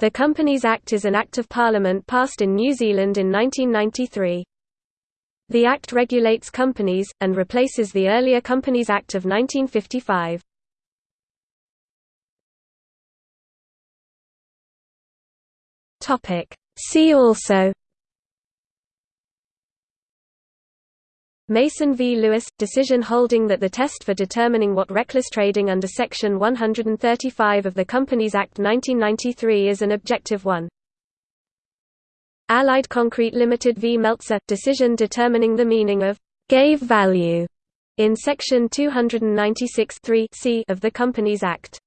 The Companies Act is an Act of Parliament passed in New Zealand in 1993. The Act regulates companies, and replaces the earlier Companies Act of 1955. See also Mason v. Lewis – decision holding that the test for determining what reckless trading under Section 135 of the Companies Act 1993 is an objective one. Allied Concrete Limited v. Meltzer – decision determining the meaning of «gave value» in Section 296 c of the Companies Act.